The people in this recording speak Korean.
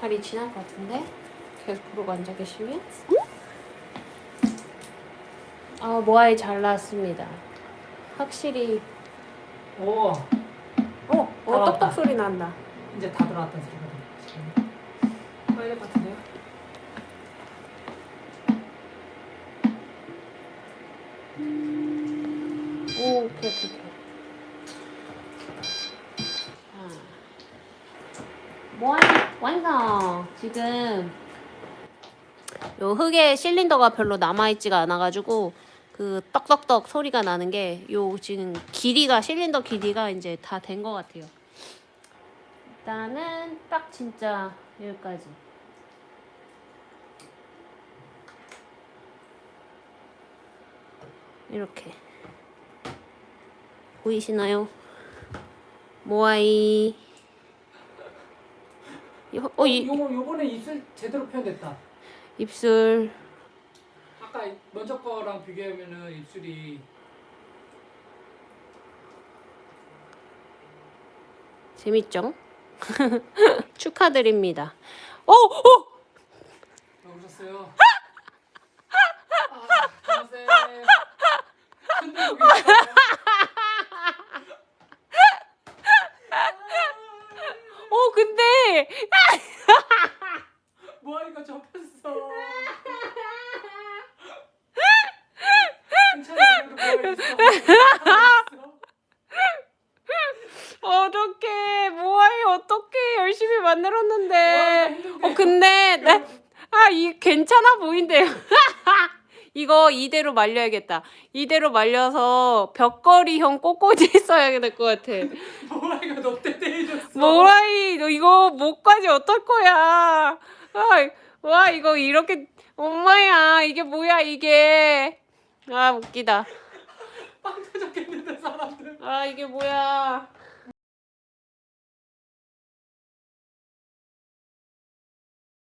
다리 지날 것 같은데? 계속 그러고 앉아 계시면? 아, 모아이 잘 나왔습니다. 확실히. 오 어, 어, 나왔다. 떡떡 소리 난다. 이제 다 소리가 들려. 빨리 같은데요? 오, 오케이, 오케이, 오케이. 자. 모아이 완성! 지금 요 흙에 실린더가 별로 남아있지가 않아가지고 그 떡떡떡 소리가 나는 게 요 지금 길이가 실린더 길이가 이제 다 된 것 같아요. 일단은 딱 진짜 여기까지. 이렇게 보이시나요? 모아이. 요- 어, 이, 요 요번에 입술 제대로 표현됐다. 입술 아까 먼저 거랑 비교하면은 입술이 재밌죠? 축하드립니다. 어, 어, 왜 오셨어요? 아. 어, 근데 접혔어. 괜찮아, 그래도 모아이 있어. 어떡해. 모아이 어떡해. 열심히 만들었는데. 힘든데. 어 근데 나아이 괜찮아 보인대요. 이거 이대로 말려야겠다. 이대로 말려서 벽걸이형 꽃꽂이 써야 될 것 같아 모아이가 너 때때려줬어. 모아이 너 이거 목까지 어떨 거야 아, 와 이거 이렇게 엄마야 이게 뭐야 이게 아 웃기다 빵 터졌겠는데 사람들. 아 이게 뭐야